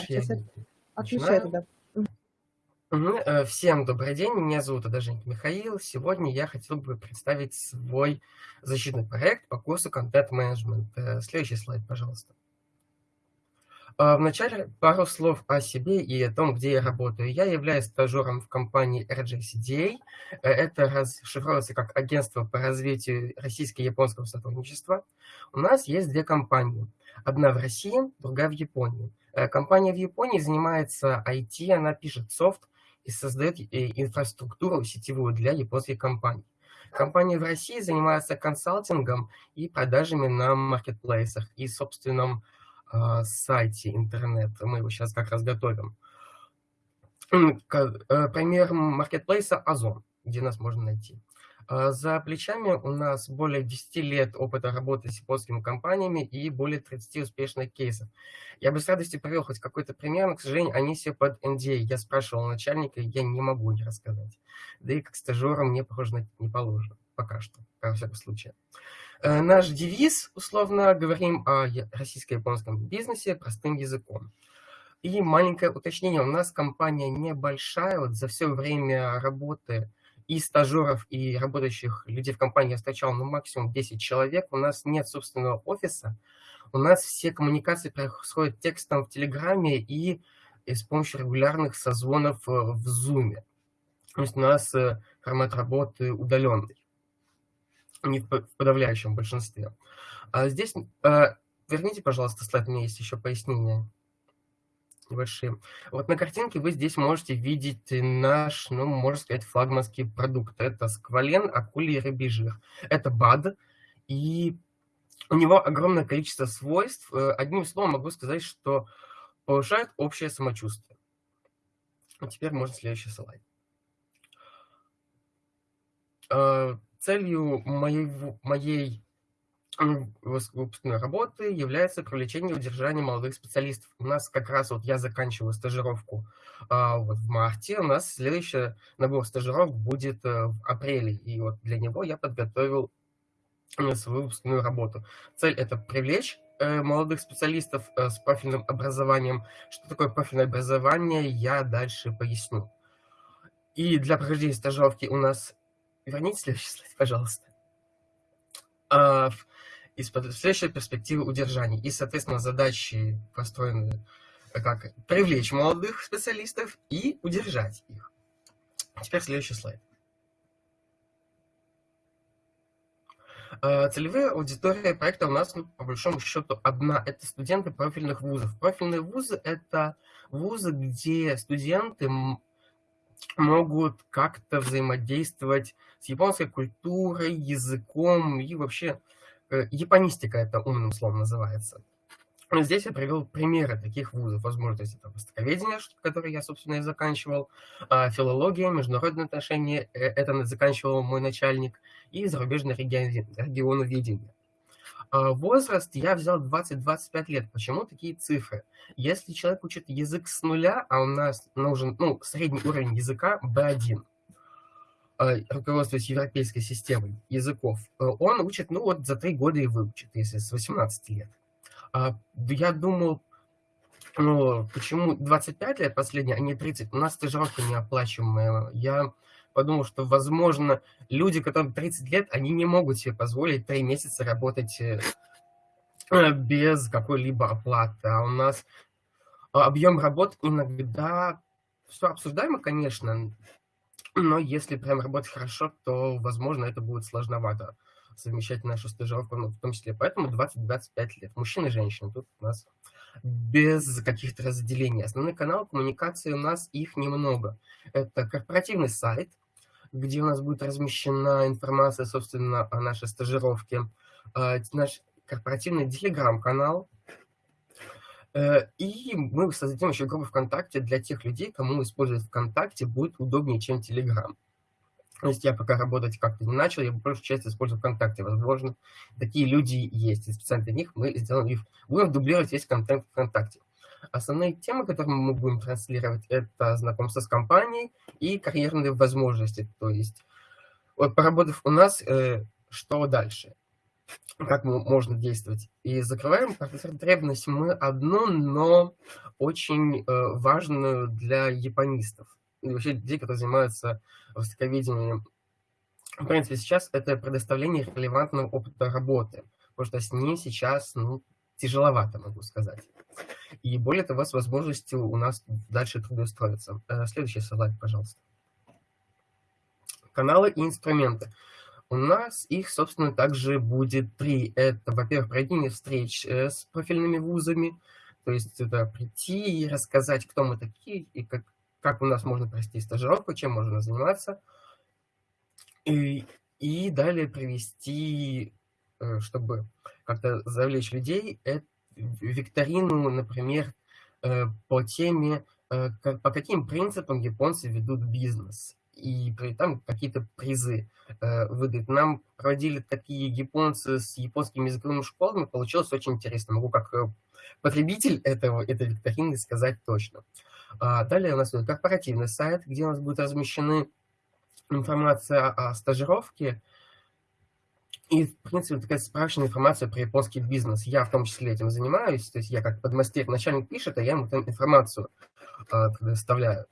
сейчас я отвечаю тогда. Э, всем добрый день, меня зовут Адаженька Михаил. Сегодня я хотел бы представить свой защитный проект по курсу Management. Э, следующий слайд, пожалуйста. Э, вначале пару слов о себе и о том, где я работаю. Я являюсь стажером в компании RJCDA. Это расшифровывается как Агентство по развитию российско-японского сотрудничества. У нас есть две компании. Одна в России, другая в Японии. Компания в Японии занимается IT, она пишет софт и создает э, инфраструктуру сетевую для японских компаний. Компания в России занимается консалтингом и продажами на маркетплейсах и собственном э, сайте интернет. Мы его сейчас как раз готовим. Э, пример маркетплейса Озон, где нас можно найти. А, за плечами у нас более 10 лет опыта работы с японскими компаниями и более 30 успешных кейсов. Я бы с радостью привел хоть какой-то пример, но, к сожалению, они все под NDA. Я спрашивал начальника, я не могу не рассказать. Да и как стажерам мне, похоже, не положено. Пока что, во всяком случае. Э, наш девиз, условно, говорим о российско-японском бизнесе простым языком. И маленькое уточнение, у нас компания небольшая, вот за все время работы и стажеров, и работающих людей в компании я встречал ну, максимум 10 человек. У нас нет собственного офиса. У нас все коммуникации происходят текстом в Телеграме и, и с помощью регулярных созвонов э, в Zoom. То есть у нас э, формат работы удаленный, не в подавляющем большинстве. А здесь, э, верните, пожалуйста, слайд, у меня есть еще пояснение небольшие. Вот на картинке вы здесь можете видеть наш, ну, можно сказать, флагманский продукт. Это сквален, акулий рыбий жир. Это БАД, и у него огромное количество свойств. Э, одним словом могу сказать, что повышает общее самочувствие. А теперь можно следующий слайд. Э, целью моей, выпускной работы является привлечение и удержание молодых специалистов. У нас как раз вот я заканчиваю стажировку а, вот в марте, у нас следующий набор стажировок будет а, в апреле, и вот для него я подготовил э, свою выпускную работу. Цель – это привлечь э, молодых специалистов с профильным образованием. Что такое профильное образование, я дальше поясню. И для прохождения стажировки у нас... Верните следующий слайд, пожалуйста. А, из следующей перспективы удержания. И, соответственно, задачи построены как привлечь молодых специалистов и удержать их. Теперь следующий слайд. А, целевая аудитория проекта у нас, ну, по большому счету, одна. Это студенты профильных вузов. Профильные вузы – это вузы, где студенты могут как-то взаимодействовать с японской культурой, языком и вообще Э, японистика это умным словом называется. Здесь я привел примеры таких вузов. Возможно, то есть это востоковедение, которое я, собственно, и заканчивал, а, филология, международные отношения, э, это заканчивал мой начальник, и зарубежное регионоведение. А, возраст я взял 20-25 лет. Почему такие цифры? Если человек учит язык с нуля, а у нас нужен ну, средний уровень языка B1, а, руководствуясь европейской системой языков, э, он учит, ну вот за три года и выучит, если с 18 лет. А, я думал, ну, почему 25 лет последние, а не 30? У нас стажировка неоплачиваемая. Я подумал, что, возможно, люди, которым 30 лет, они не могут себе позволить 3 месяца работать э, без какой-либо оплаты. А у нас объем работ иногда все обсуждаемо, конечно, но если прям работать хорошо, то, возможно, это будет сложновато совмещать нашу стажировку, ну, в том числе. Поэтому 20-25 лет. Мужчины и женщины. Тут у нас без каких-то разделений. Основной канал коммуникации у нас их немного. Это корпоративный сайт, где у нас будет размещена информация, собственно, о нашей стажировке. А, наш корпоративный телеграм-канал, и мы создадим еще группу ВКонтакте для тех людей, кому использовать ВКонтакте будет удобнее, чем Телеграм. То есть я пока работать как-то не начал, я большую часть использую ВКонтакте. Возможно, такие люди есть. И специально для них мы сделаем их. Будем дублировать весь контент ВКонтакте. Основные темы, которые мы будем транслировать, это знакомство с компанией и карьерные возможности. То есть, вот поработав у нас, э, что дальше? Как можно действовать. И закрываем потребность мы одну, но очень э, важную для японистов. И вообще людей, которые занимаются востоковедением. В принципе, сейчас это предоставление релевантного опыта работы, потому что с ним сейчас ну, тяжеловато, могу сказать. И более того, с возможностью у нас дальше трудоустроиться. Э, следующий слайд, пожалуйста. Каналы и инструменты. У нас их, собственно, также будет три. Это, во-первых, проведение встреч э, с профильными вузами, то есть это прийти и рассказать, кто мы такие, и как, как у нас можно провести стажировку, чем можно заниматься. И, и далее провести, э, чтобы как-то завлечь людей, это викторину, например, э, по теме, по каким принципам японцы ведут бизнес и там какие-то призы э, выдают. Нам проводили такие японцы с японскими языковыми школами, получилось очень интересно. Могу как э, потребитель этого, этой викторины сказать точно. А далее у нас будет корпоративный сайт, где у нас будет размещены информация о стажировке и, в принципе, такая справочная информация про японский бизнес. Я в том числе этим занимаюсь, то есть я как подмастер, начальник пишет, а я ему там информацию э, предоставляю.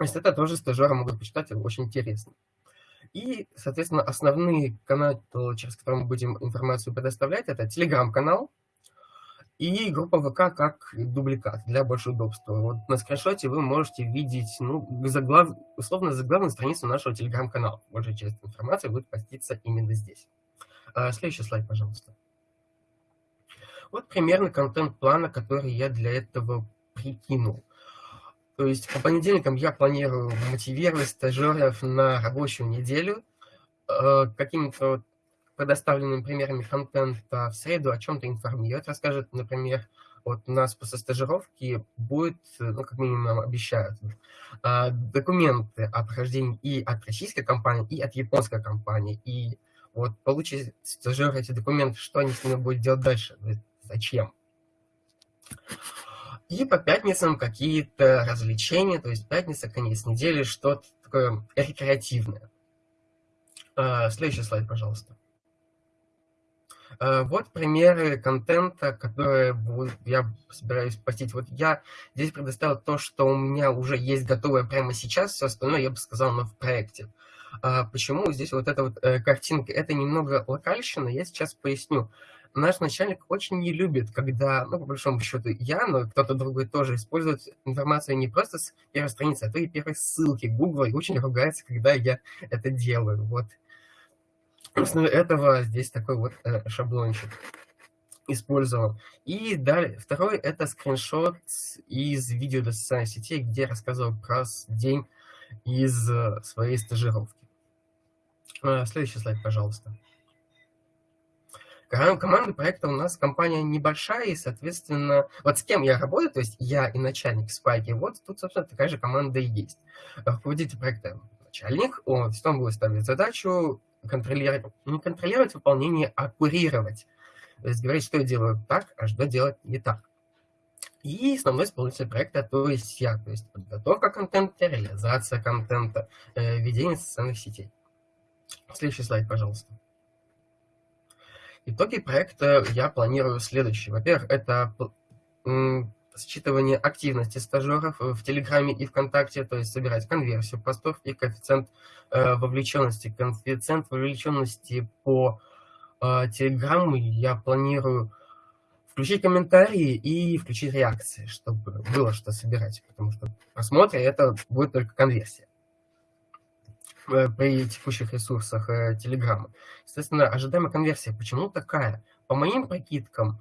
Есть это тоже стажеры могут почитать, очень интересно. И, соответственно, основные каналы, через которые мы будем информацию предоставлять, это телеграм-канал и группа ВК как дубликат для большего удобства. Вот на скриншоте вы можете видеть, ну, заглав... условно, заглавную страницу нашего телеграм-канала. Большая часть информации будет поститься именно здесь. А, следующий слайд, пожалуйста. Вот примерно контент плана, который я для этого прикинул. То есть по понедельникам я планирую мотивировать стажеров на рабочую неделю э, какими-то предоставленными примерами контента в среду о чем-то информировать, расскажет, например, вот у нас после стажировки будет, ну, как минимум обещают, э, документы о прохождении и от российской компании, и от японской компании. И вот получить стажер эти документы, что они с ними будут делать дальше, зачем? И по пятницам какие-то развлечения, то есть пятница, конец недели, что-то такое рекреативное. А, следующий слайд, пожалуйста. А, вот примеры контента, которые я собираюсь постить. Вот я здесь предоставил то, что у меня уже есть готовое прямо сейчас, все остальное я бы сказал, но в проекте. А почему здесь вот эта вот э, картинка? Это немного локальщина, я сейчас поясню наш начальник очень не любит, когда, ну, по большому счету, я, но кто-то другой тоже использует информацию не просто с первой страницы, а то и первой ссылки Google, и очень ругается, когда я это делаю. Вот. После этого здесь такой вот э, шаблончик использовал. И далее, второй это скриншот из видео для социальных сетей, где я рассказывал про день из э, своей стажировки. Э, следующий слайд, пожалуйста. Команда проекта у нас компания небольшая, и, соответственно, вот с кем я работаю, то есть я и начальник Спайки, вот тут, собственно, такая же команда и есть. Руководитель проекта начальник, он, он будет ставить задачу контролировать, не контролировать выполнение, а курировать. То есть говорить, что я делаю так, а что делать не так. И основной исполнитель проекта, то есть я, то есть подготовка контента, реализация контента, э, ведение социальных сетей. Следующий слайд, пожалуйста. Итоги проекта я планирую следующие. Во-первых, это считывание активности стажеров в Телеграме и ВКонтакте, то есть собирать конверсию постов и коэффициент э, вовлеченности. Коэффициент вовлеченности по э, Телеграмму я планирую включить комментарии и включить реакции, чтобы было что собирать, потому что просмотры это будет только конверсия. Э, при текущих ресурсах э, Telegram. Естественно, ожидаемая конверсия. Почему такая? По моим прикидкам,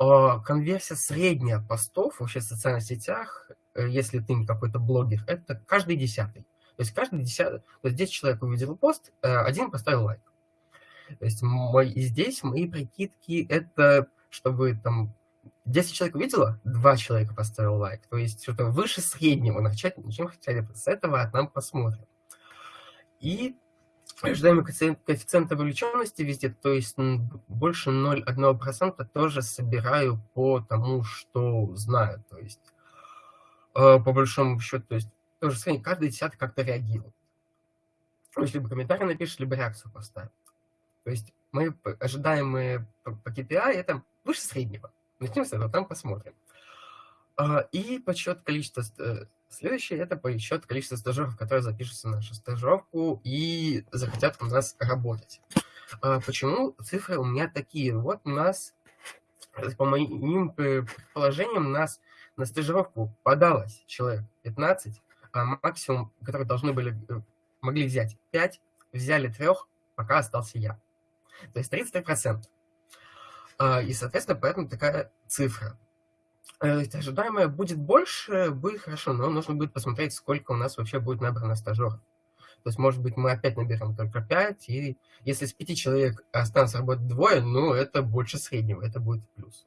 э, конверсия средняя постов вообще в социальных сетях, если ты не какой-то блогер, это каждый десятый. То есть каждый десятый, то есть 10 человек увидел пост, один поставил лайк. То есть мой, здесь мои прикидки это, чтобы там 10 человек увидело, 2 человека поставил лайк. То есть что-то выше среднего начать, чем хотели бы. С этого нам посмотрим. И ожидаемый коэффициент, коэффициент вовлеченности везде, то есть больше 0,1% тоже собираю по тому, что знаю. То есть э, по большому счету, то есть тоже сравнить, каждый десятый как-то реагирует. То есть либо комментарий напишешь, либо реакцию поставит. То есть мы ожидаемые по KPI это выше среднего. Начнем с этого, там посмотрим. А, и подсчет количества... Э, следующее – это подсчет количества стажеров, которые запишутся на нашу стажировку и захотят у нас работать. А, почему цифры у меня такие? Вот у нас, по моим предположениям, у нас на стажировку подалось человек 15, а максимум, который должны были, э, могли взять 5, взяли трех, пока остался я. То есть 33%. А, и, соответственно, поэтому такая цифра. Э, ожидаемое будет больше, будет хорошо, но нужно будет посмотреть, сколько у нас вообще будет набрано стажеров. То есть, может быть, мы опять наберем только 5, и если с 5 человек останутся работать двое, ну, это больше среднего, это будет плюс.